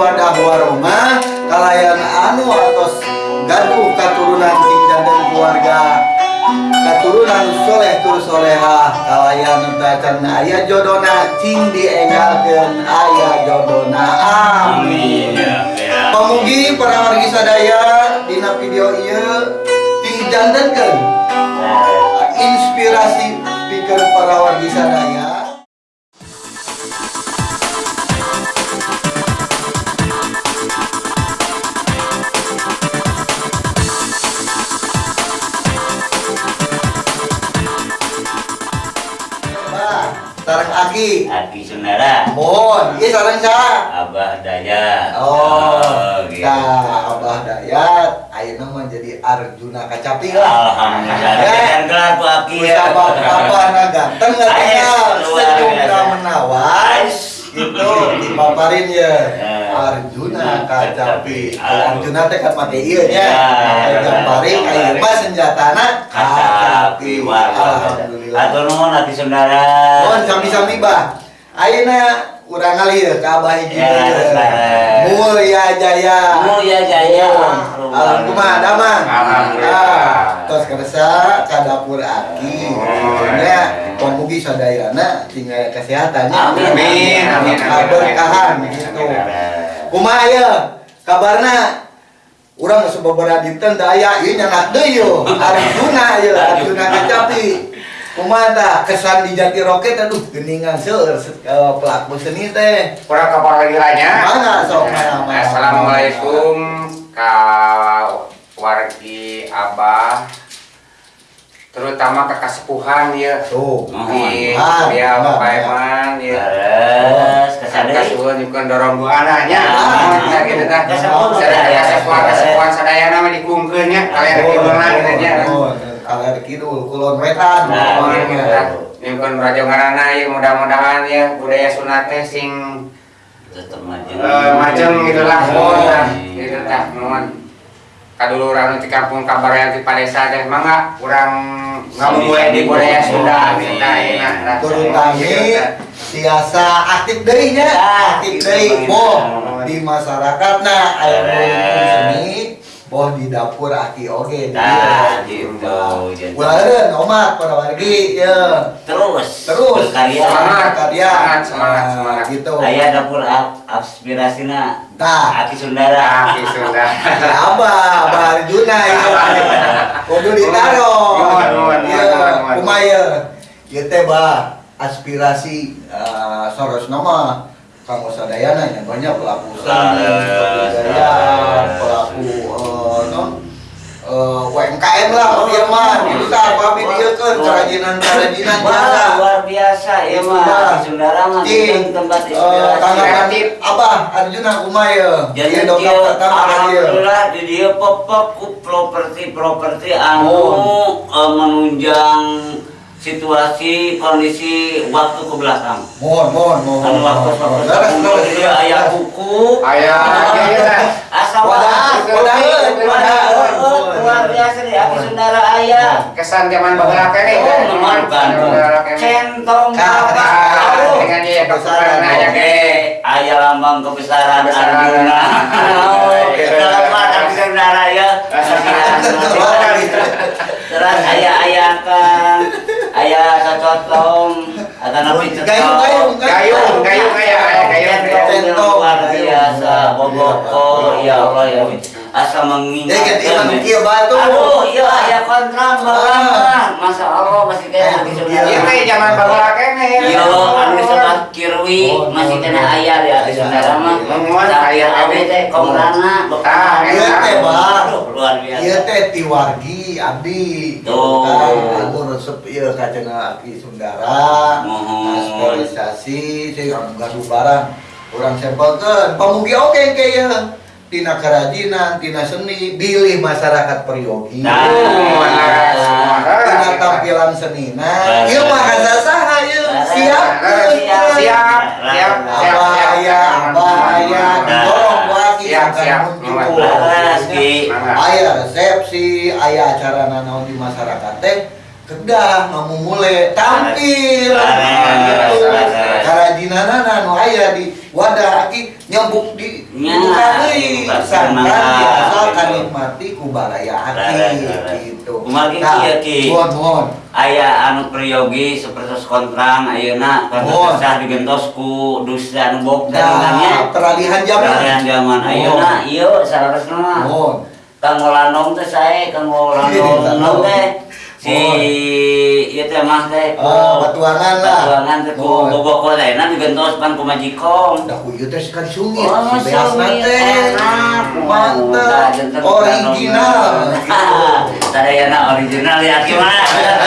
mawadah warahmah kalayan anu atos gaduh katurunan ting janten keluarga. Katurunan soleh tur soleha kalayan tacan aya jodona cing diengalkeun aya jodona. Amin. Ya. Pamugi para wargi sadaya dina video ieu dijantenkeun inspirasi speaker para wargi sadaya Sarang Aki. Aki Sundara. Mohon, iya sarang sa. Abah Dayat. Oh, gitu. nah, Abah Dayat. Ayeuna mah jadi Arjuna Kacapi lah. Alhamdulillah Ya. Gelar ku Aki ya. Usah apa na ganteng Ais, tinggal menawan Ais. gitu dipaparin ya. Eh. Arjuna Kacapi. Aduh. Arjuna teh kan make ieu nya Ya. gamparing ayeuna mah senjatana Kacapi Alhamdulillah. Atur nuhun Aki Sundara Mohon sami-sami bah. Ayeuna urang ngalir ka Abah hiji Ya, bareng. Mulya Jaya. Mulya Jaya. Alam kumaha damang Alhamdulillah. Ah, tos keresa ka dapur Aki. Oh, nya pamugi sadayana tinggal kesehatannya. Amin. Amin, amin, gitu. Kumaha ya? Kabarna urang geus sababaraha dinten da aya ieu nyangat deui yo Arjuna ye Arjuna. Kecapi kumaha tah kesan di Jati Roket aduh geuningan seueur se- eh, pelaku seni teh. Kurang kabar lagi lainnya. Mana, sok, mana. Assalamualaikum ka wargi Abah terutama ke kasepuhan ya. Tuh di Mohon. ya. Eman ya kasuhun juga dorong bu anaknya Ah, nah gitu sadaya sadaya. kasepuhan kasepuhan sadaya nama dikungkeun nya kalian kieulan gitu nya Kalian kidul, kulon wetan, Nah, pokoknya. iya. Nyimpen rajongarana ya mudah-mudahan ya budaya sunat teh sing majeng. Eh, macam gitulah Iya. mohon gitu tah mohon kadulu orang di kampung kabar yang di padesa teh mangga kurang ngamuwe di budaya Sunda kita enak turun kami biasa aktif deui nya aktif deui boh di masyarakat nah aya seni boh di dapur aki oge Nah, gitu. Bulan omat pada wargi ya. Terus. Terus. Berkarya. Semangat. karya Semangat, semangat, semangat. gitu. Aya dapur ap- aspirasina tah Aki Sundara Aki Sunda. Ya, Abah, Abah Arjuna ya. Kudu ditaro. Iya, kumaya. Ieu teh bah aspirasi eh, Soros nama Kang Sadayana yang banyak pelaku seni, kebudayaan, pelaku eh, non eh, UMKM lah, dia mah itu tah apa videokeun kerajinan-kerajinan Wah, jasa. luar biasa ya mah. Sundara mah tempat eh, inspirasi tanggapan Abah Arjuna kumaya. jadi dia alhamdulillah di dia pepek ku properti-properti anu Oh. menunjang situasi kondisi waktu ke belakang. Mohon, mohon, mohon. Anu waktu waktu Beres, beres. dia aya buku, Ayah, gitu lah. asa Wadah, wadah, wadah. luar biasa deh Aki Sundara aya. kesan zaman baheula kene Oh, memalukan. Centong apa? Ah, dengan dia kebesaran aja ke Aya lambang kebesaran. Arjuna. Oh. Selamat Aki Sundara ya. Terus aya aya kan aya cocotong atau nabi Gayung, gayung, Gayung, gayung aya, aya gayung, Centong centong. luar biasa boboko ya Allah ya asa Ya ganti mah mengingatkan kieu batu. Aduh, iya aya kontrak bagaimana? Masya Allah masih kayak Aki Sundara. Ieu teh zaman baheula kene Iya, anu sebat kirwi Oh, masih no, kena ayah di Aki Sundara mah. Mungun, Tapi aya awe awe. teh komrana Ah, Ieu teh bah. Luar biasa. Ieu teh tiwargi abdi. Tuh. Kan aku resep ieu ka cenah Aki. Aktualisasi sing anu gaduh barang. Urang sampelkeun pamugi oke ke ieu. Tina kerajinan, tina seni, pilih masyarakat Peryogi. Nah. tina tampilan seni. Nah, ieu mah kasa saha ieu? Siap. Siap, siap, siap. Abah aya, abah aya, dorong wae Siap, siap. muncul. Ki. Aya resepsi, aya acara nanaon di masyarakat teh kedah ngamu mulai tampil gitu. Karajinanana nu aya di wadah aki nyambuk di deui buka sangkan semangat. biasa kanikmati ku baraya aki gitu. Kumaha ki, Nah, kieu, Ki? mohon mohon. Aya anu priyogi seperti kontrang ayeuna karena kesah digentos ku dusta anu bok Nah, peralihan zaman. Peralihan zaman ayeuna ieu sararesna mah. Mohon. Kang Landong teh sae, Kang Landong teh si ieu teh mah teh Ah, batuangan lah. batuangan teh ku Mohon. bobok lainna digentos pan ku majikom. Dah ku ieu teh sekali sungit. Oh, si beas teh. enak. Mantap. Original. Kang Sadayana original ya gimana?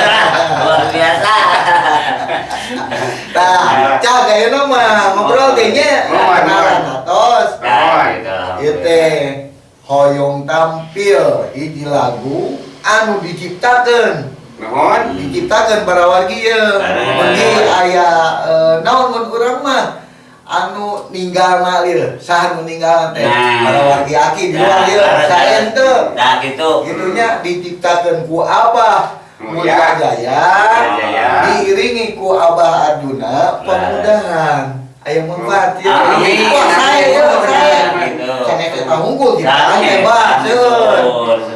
Luar biasa. Nah, cak ayeuna mah ngobrol teh nya kenalan atos. Gitu. Ieu teh hoyong tampil hiji lagu anu diciptakeun. Nuhun. diciptakeun para wargi ieu Eh. Mengki aya eh, naon mun urang mah? Anu ninggalna ieu saha nu ninggalna teh. Nah. para wargi aki di luar Nah, saya teu. Nah, gitu. gitunya diciptakeun ku Abah. Oh, Mulia ya. Jaya diiringi ku Abah Arjuna pemudahan aya manfaat ya Amin. wah saya ya saya cenah kita unggul di Nah, hebat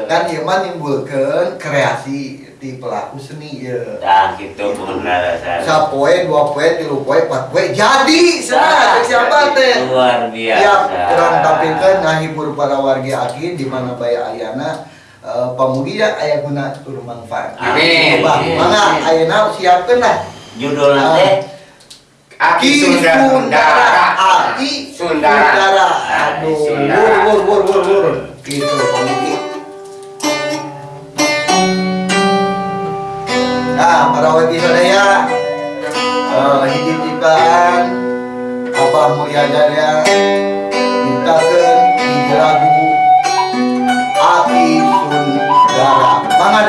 kan ieu mah nimbulkeun kreasi di pelaku seni ya. Nah, gitu bener saya. sapoe dua poe tilu poe empat poe jadi sana siapa teh? Luar biasa. Siap, kurang tampilkan ngahibur para warga aki di mana baya ayana eh, pamugia aya guna tur manfaat. Amin. Coba, mangga ayeuna siapkeun lah. Judulnya Ah. teh Aki Sundara. Aki Sundara. Aduh, wur wur wur wur wur. Gitu pamugi. Nah, para warga sadaya eh hiji ciptaan Abah Mulia Jaya mintakeun hiji lagu Aki Sundara. Mangga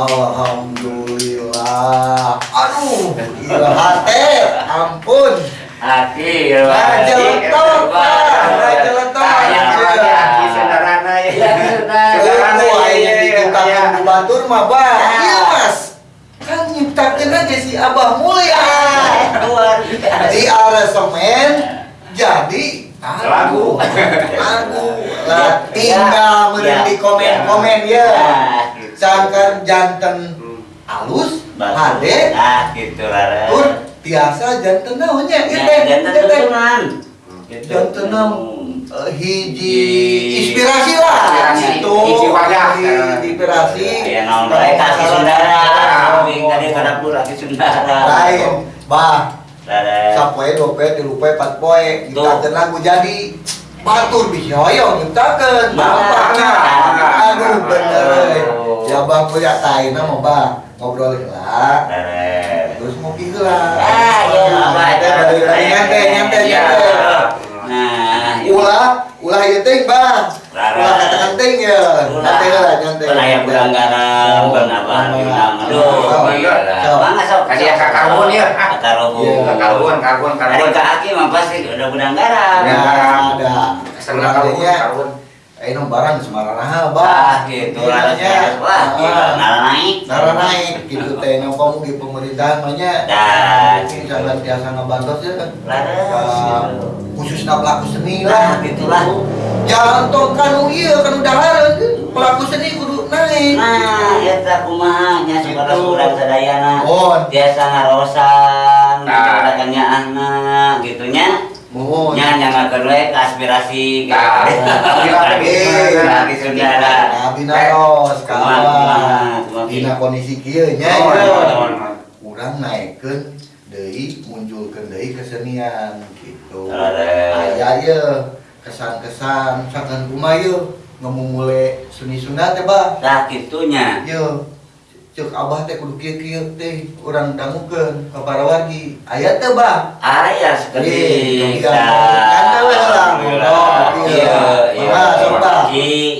Alhamdulillah. Aduh, gila hati, ampun. Aki Raja Letok, Pak. Raja Letok. Aki saudarana ya Itu aja diciptakan ya. di Batur mah. Ya. Iya, Mas. Kan nyiptakeun aja si Abah Mulia. Di aransemen jadi Lagu. Lagu. Lah tinggal meureun di komen-komen ya. Sangkan janten halus, hade, Nah gitu lah tur tiasa janten naonnya ieu Ya, teh. jantan naon? Eh, hiji inspirasi lah. Itu inspirasi. Ya naon bae kaki Sundara. Wing tadi kada pula kaki Sundara. Lain bah. Sapoe dua poe tilu poe. Empat poe nyiptakeun lagu jadi. Batur bisa hoyong nyiptakeun Mangga. Mangga. aduh bener. Oh. ya bang punya taina mah bah ngobrol Rada terus ngopi heula Ah, iya, Abah. Nyantai, nyantai nyantai Iya. nyantai Nah ulah ulah teh bah Rara. ulah katakan teh ya. Nyantai heula nyantai Penaya budang garam Penabah diundang Aduh iya lah Mangga sok. Tadi ya kakarbon ya. Iya. karbon karbon. Dari karbon ke Aki mah pasti udah budang garam Ya, ada. Setengah karbon karbon eh no barang semarana Ah bah. gitu lah Wah gila Nara naik Nara naik gitu teh kamu di pemerintahan banyak. Dan Ini sangat biasa ngebantu ya kan. Laras, Ya, gitu. khususnya pelaku seni Nah, lah. gitulah. Jangan tong kanu iya kan udah hareun pelaku seni kudu naik. Nah, eta kumaha nya saudara Gitu. urang sadayana. Mohon. Biasa ngarosan, Nah. nah. anak gitu nya. Nya ke aspirasi gitu. Nah, gila, Eh, Lagi saudara. Abi naros Kumaha, kumaha, kawan. Dina kondisi kieu nya. Mohon, ya. mohon, mohon. Urang naikkeun deui munculkeun deui kesenian gitu. Laras. Aya ye kesan-kesan sakan kumaha ye ngemumule seni Sunda teh bah. Tah kitunya. Cek abah teh kudu kieu-kieu teh urang dangukeun ka para wargi. Aya teh bah. Aya sekedik. kan lah.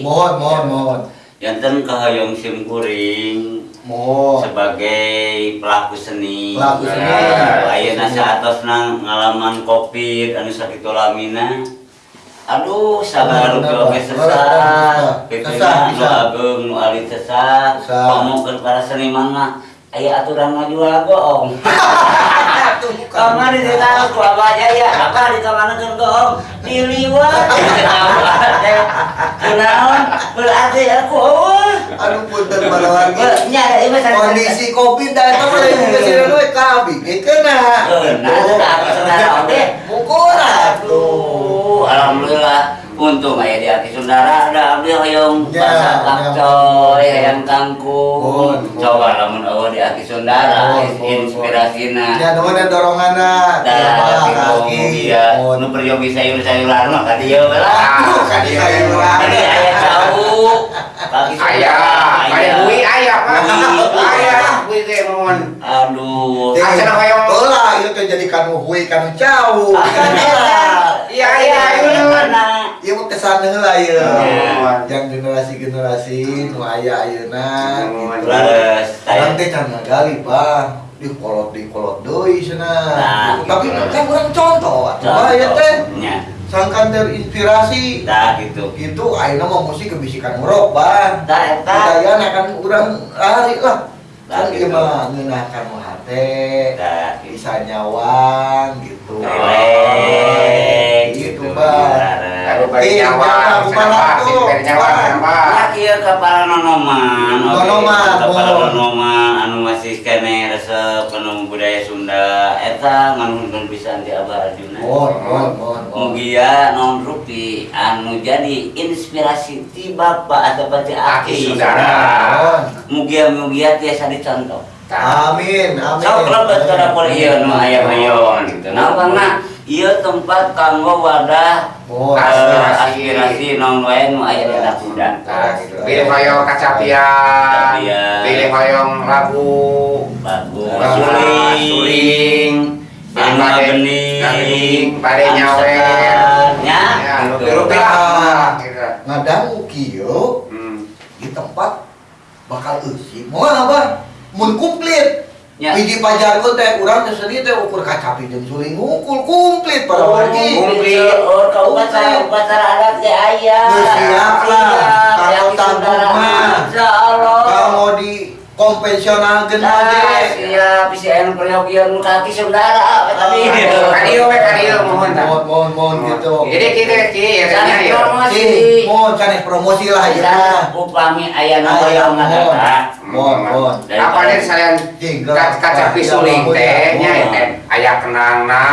Mohon mohon mohon. Janten kehoyong sim kuring Mohon. sebagai pelaku seni. Pelaku seni. Ayeuna saatosna ngalaman Covid anu sakitu lamina. Aduh, sabar oge sesat. Kitu Sesat, nya nu ageng nu sesat. Sesat. Pamungkeun para seniman mah aya aturan mah jual goong. Kamari di tanah ku apa aja ya, apa di kamar kan goong diliwat. Kunaon berarti aku oh. Aduh punten para wargi. Nya ada ieu mah Kondisi Covid da eta mah lain geus we kabi kena. Nah, aku saudara. Mukul atuh. Alhamdulillah untung aya di Aki Sundara ada abdi hoyong Ya, ya. kapcoy hayang kangkung. Coba lamun eueuh di Aki Sundara Mohon, mohon, inspirasina. Ya nuhun doronganna. Ya, kaki dia Mohon. nu peryogi sayur-sayuran mah ka dieu. Aduh, ka dieu sayuran. Tadi aya tahu. Kaki Ayah, Sundara, ada aya. bui ayah pak, Bui. ayah, bui teh mohon. Aduh. Asal hoyong. Heula ieu teh jadi kanu hue kanu jauh. Iya. Iya ayah, ayah Mana? Ieu mah kesan ieu. Mohon. Yang generasi-generasi nu aya ayeuna Mohon. gitu. Orang teh can ngagali, Bang. Di kolot di kolot deui cenah. Nah, Tapi gitu. kan urang contoh atuh aya teh. Sangkan terinspirasi. Dah gitu. Gitu ayeuna mah musik kebisikan urok, Bang. Dah eta. Budayana kan urang lari lah. Nah, Kan gitu. ieu mah ngeunahkan hate, gitu. bisa nyawang gitu. Relek Kenapa? kenapa? Ya oh. anu budaya Sunda eta nganuhun pisan ti Abah Arjuna. Mohon, mohon, mohon. Mugia non rupi anu jadi inspirasi ti Bapak atau ti Aki. Mohon. Mugia mugia tiasa dicontoh. Amin, amin. Sok lebet ke dapur ieu nu aya hayon gitu. Nah, ieu tempat kanggo wadah Oh, eh, aspirasi. aspirasi non wae nu aya di Dakudan. Tah, gitu. Pilih hoyong kacapian, pilih hoyong labu, Bagus. Ah, Suling. suling, Bade- bening. bade nyawer. Ya, Ya, gitu. lah, gitu. Ngadangu kieu di tempat bakal eusi. Moal apa? Mun komplit. Ya. Hiji pajarku teh urang teh sedih teh ukur kacapi jeung suling ngukul komplit para wargi. Komplit. Oh, ka upacara upacara adat ge aya. Geus siap lah. Siap, Kalau tanggung mah. Insyaallah. Kalau di konvensional gen oge. siap bisa anu peryogian kaki saudara tadi. Kadio we kadio mohon. Mohon mohon mohon gitu. Jadi kita ki ya ya. Sih, mohon sanes promosi lah ya. Upami aya nu hoyong mohon. ngadata. Mohon mohon. Apa nih ka- kaca pisuling teh nya teh aya kenangna,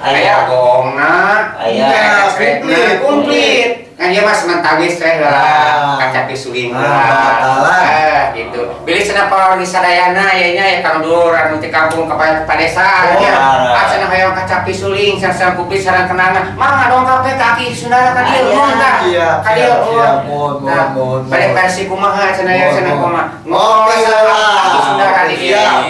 Aya. aya gongna, Aya. komplit. komplit. Kan dia mas mentawis teh lah Ah. kaca pisuling Ah, lah. Eh, gitu. Bilih cenah pawargi sadayana aya nya ya kang dur anu ti kampung ka ka padesaan Oh, nya. ah. Cenah hoyong kaca pisuling sareng komplit sareng kenangna. Mah dong kape kaki saudara ka dieu Aya. mohon tah. Ka. Mohon, mohon, Nah, mohon. versi kumaha ya Mohon, cenah mohon. kumaha. Ngopi. Kaki saudara di dieu. Siap,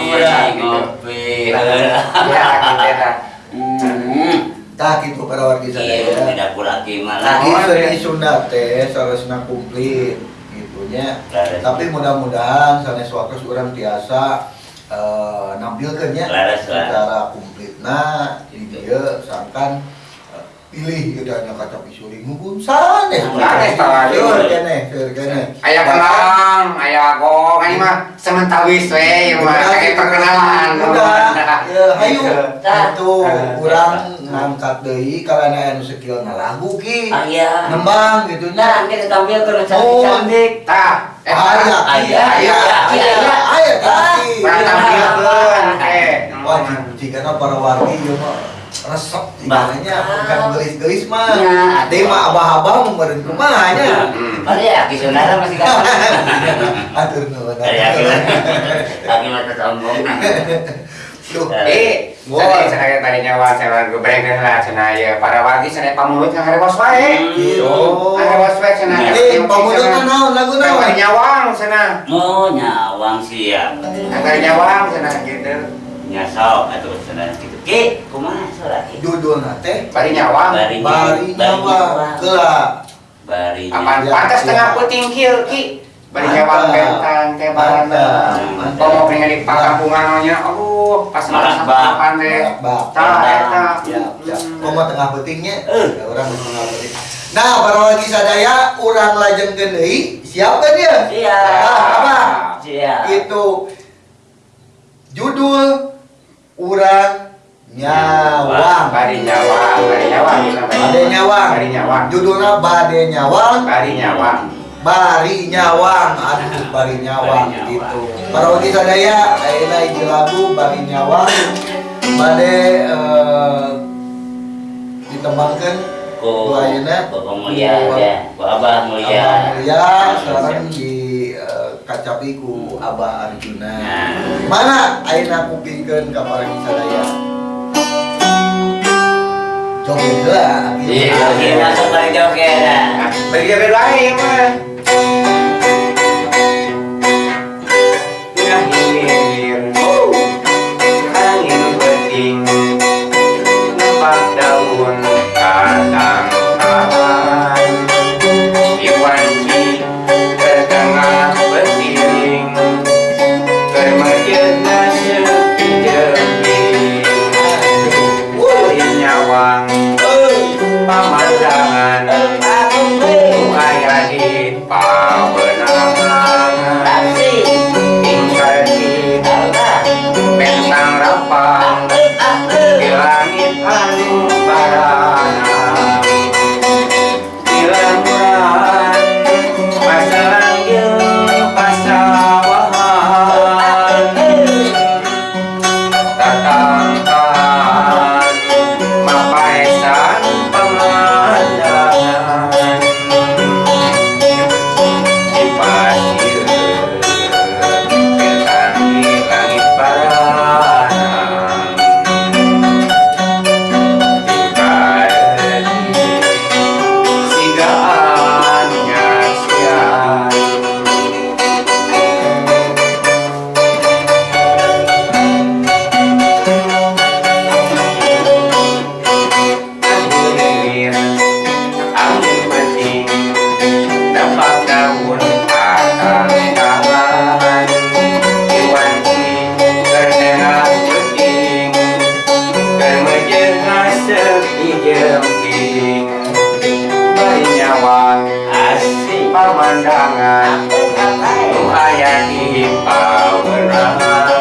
Gitu. ngopi. Ya, gitu ta. Tah gitu para wargi Iya, sadaya. tidak pula. Tadi Oh, seni iya. Sunda teh saresna komplit gitunya. Laras. Tapi mudah-mudahan sanes waktu orang tiasa eh, nampilkeunnya Laras, laras. secara komplitna di dieu sangkan eh, pilih gitu nya kaca pisuling mumpun sanes. Sanes, tah. Seur keneh, seur keneh. Aya kenang, aya gong, ini mah sementawis we, ya mah kayak perkenalan. Udah, ya, hayu. Tah. Itu urang ngangkat deui kalana anu skill lagu ki. Ah, iya. Nembang gitu Nah, nya. kita tampilkan Oh. cantik-cantik. Tah, eh, Aya, Aya, aya, aya, aya, aya. aya kaki. Pernah tampilkeun, eh. Wah, jika para wargi ieu mah resep tiganya bukan gelis-gelis mah. Ya, Teh mah abah-abah meureun kumaha nya. Hmm. Oh iya, aki saudara masih kapan? Atur nuhun. Dari aki aki mah tersombong. Tuh. Eh, Wah. cenah cenah tadi nyawa cenah gebreng lah cenah ya para wargi cenah pamulut yang harewas wae. Gitu. Harewas wae cenah. Eh, pamudutna naon lagu naon? Nyawang cenah. Oh, nyawang siap. Kari nyawang cenah gitu. Nyasok atau saudara gitu. Ki, kumaha saudara ki? Judulna teh Bari nyawang. Bari Nyawa Keula. Bari Apaan Ya, pantas ya. tengah puting kieu ki. Bari Mantap. nyawang bentang teh barana. Mantap. Kau mau pengen di pakampungan nya, aduh pas Malah makan teh. Tah eta. Ya, ya. Koma tengah pentingnya, Eh. orang geus tengah penting. Nah, para wargi sadaya, urang lajengkeun deui. Siap kan dia? Siap. Ah, apa? Siap. Itu judul urang nyawang. Bari nyawang, bari nyawang. Bade nyawang. Bari nyawang. Judulnya Bade Nyawang. Bari nyawang. Bari Nyawang. Aduh, Bari Nyawang gitu. Wargi sadaya, ayeuna hiji lagu Bari Nyawang. Bade eh, ditembangkeun Ku ayeuna mulia ya, ku abah mulia. Mulia sekarang di eh, kacapi ku Abah Arjuna. Nah. Mana ayeuna kupingkeun ka parangi sadaya? Joget lah. Iya. Kita seperti joget. Bagi joget lain mah. sepijelki bernyawa asli pemandangan Tuhan yang dihipau berahmat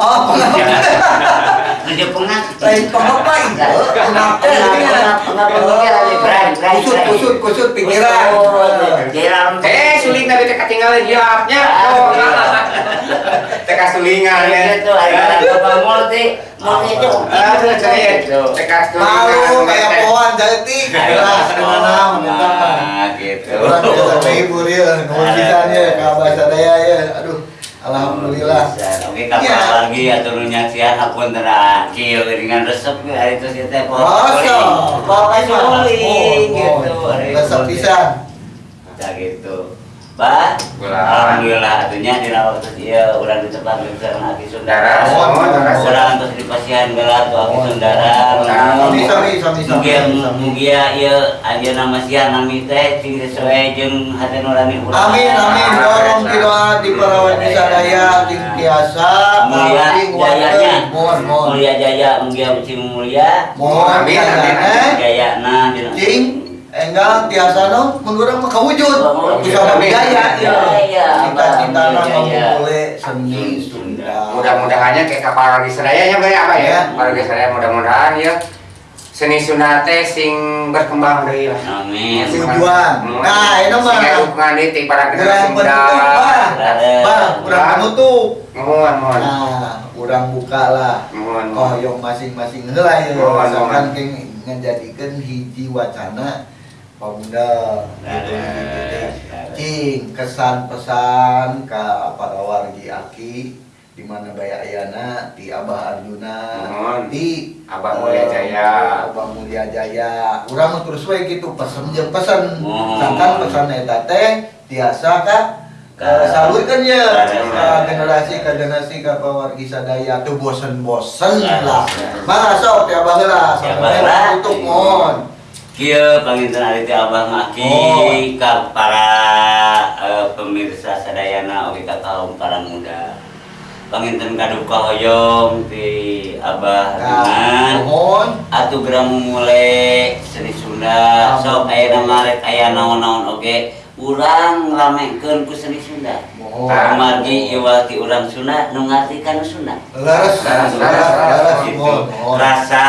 Oh, Nuju pengap. lain pengapa itu? Kenapa? Pengap, pengap, pengap, lagi berai, berai, Kusut, kusut, kusut pikiran. Eh, suling nabi teka tinggal jawabnya. Oh, teka sulingan ya. Itu ada apa multi, multi itu. Aduh, saya teka Malu sulingan. kayak pohon jati. Jelas mana menentang. Ah, gitu. Orang kita terhibur ya, nuhun pisannya ke Abah sadaya ya. Aduh, alhamdulillah. Oke, kapal Iya. lagi ya turunnya sian apun terakhir dengan resep ke hari itu sih teh? Bapak suling gitu. Resep pisan. Ya gitu. Ba, alhamdulillah atunya dina waktu dia urang ditebak di sareng Aki Dara, Sundara. mohon, dara. Urang terus dipasihan gelar ku Aki Mohon. Sundara. Mugia mugia ieu ajeuna nama sian nami teh cing sesuai jeung hati nurani urang. Amin, amin. Dorong di doa di parawan di sadaya, ting tiasa. Mulia ting jayanya. Mulia jaya mugia cing mulia. Amin, amin, eh. Jayana dina. Cing, enggak tiasa no, menggurang mah kawujud. Bisa mah Jaya. boleh seni Sunda. Mudah-mudahannya kayak kapal seraya ya Pak ya, Pak ya. Ya. Kapal lagi seraya mudah-mudahan ya. Seni Sunda teh sing berkembang deui lah. Amin. Tujuan. Nah, ini mah. Sehingga dukungan di tim para generasi Pak. Rade. Bang, kurang penutup. Mohon, mohon. Nah, kurang buka lah. Mohon. Koyong masing-masing heula ya. Misalkan ngejadikeun hiji wacana pamunda gitu, Rade. gitu, teh. Cing kesan pesan ka para wargi aki di mana Baya Ayana di Abah Arjuna Mohon. di Abah Mulia Jaya. Abah Mulia Jaya urang mah terus we gitu pesen jeung pesen Mohon. sangkan pesan eta teh tiasa ka Ka- salurkeun ya generasi ke generasi ka pawargi sadaya teu bosen-bosen lah mah sok Ya, heula. sampai tutup mohon Kieu panginten ari teh Abah maki oh. ka para uh, pemirsa sadayana oge ka kaum para muda. Panginten kaduka hoyong ti Abah Runan. Atu gramu mulai seni Sunda sok aya marek aya naon-naon oge urang ramekeun ku seni Sunda. Amargi iwati urang Sunda nu ngartikan Sunda. Leres, leres, leres. Rasa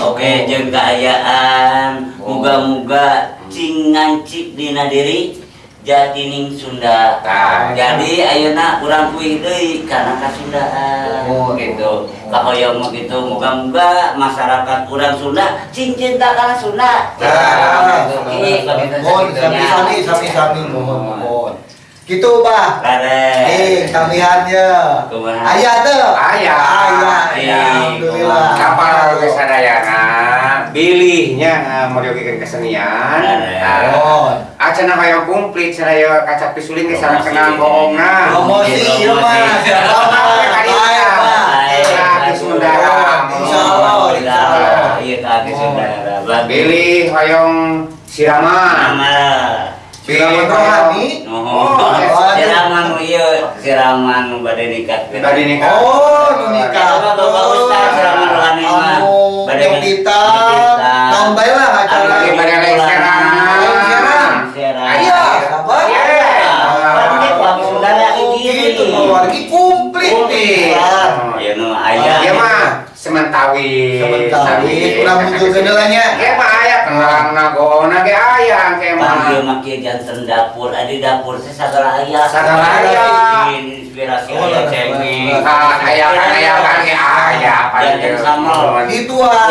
Oke jeng keayaan muga-muga cingancik Dina diri jadi ning Sunda nah, jadi Ayeuna urang kuih Dei karena Kasundaan oh, gitu Kahoyong begitu muga-muga masyarakat urang Sunda cincin tak kalah Sunda nah, gitu. Nah, gitu. Gitu. Gitu. Gitu. Gitu. Gitu. Gitu. Gitu. Bah Rare. Eh, kamihannya. Ayah tuh. Aya. Ayah. Iya. Alhamdulillah. Kapal lagi sadayana pilihnya eh, mau diokeun kesenian. Nah. Mohon. Acana hayang kumplit saraya kaca pisuling ge sareng kenal bohongna. Promosi, iya Allah. Iya saudara. Bagus. Pilih hoyong siraman. Nama. Siraman rohani. Oh, Oh, siraman iya siraman badai nikah. Badai nikah. Oh, nu nikah. Kalau Bapak Ustaz siraman rohani mah badai nyopitan. Naon bae lah acara. Badai lengseran. Lengseran. Iya, apa? Oh, gitu, keluarga komplit nih. Ya nu aya. Iya mah sementawi. Sementawi, kurang muncul kendalanya. Kayak mah aya kenang nagona ge aya kayak mah. Panggil makia jantan dapur, adi dapur teh sagala aya. Sagala aya. Inspirasi Oh, aya ada cengeng. Kan aya kan aya kan ge aya Jantan sama. Ituan.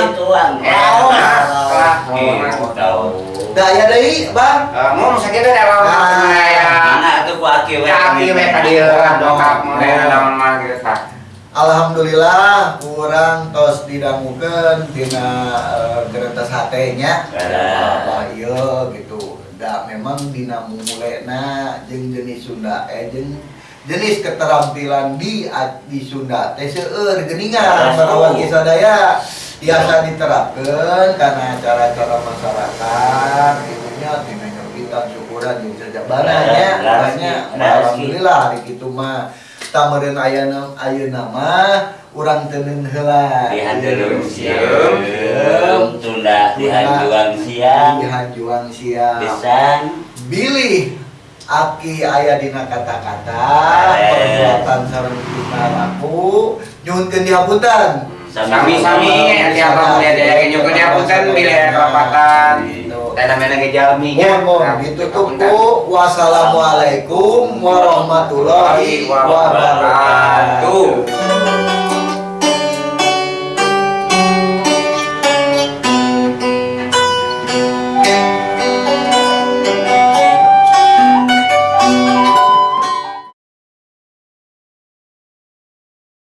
Enak lah. Gitu tahu. Daya deui, Bang. Eh, Mau sakitu dalam Nah. aya. Mana atuh ku aki we. Ya aki we ka dieu dongkap model lawan mah gitu. Alhamdulillah kurang tos didangukeun tina eh, kereta satenya. Gara. Apa ieu gitu. Da memang dina mulena jeung jenis Sunda eh jeung jenis keterampilan di di Sunda teh seueur geuningan Gara. sarawagi sadaya biasa diterapkeun karena acara-acara masyarakat gitunya tina nyerbitan syukuran jeung Gara. banyak Gara. alhamdulillah hari kitu mah tamareun ayeuna ayeuna mah urang teuneun heula. Di handeulung sieum, tunda di hanjuang siang. di hanjuang siang. Pisan. bilih aki aya dina kata-kata Eh. perbuatan sareng kita laku nyuhunkeun dihapunten Sami-sami. Apa kuliah daya ge nyukeun diapunten bilih rapatan. Tanda mena ge jalmi nya. Mohon mohon ditutup ku wassalamualaikum warahmatullahi wabarakatuh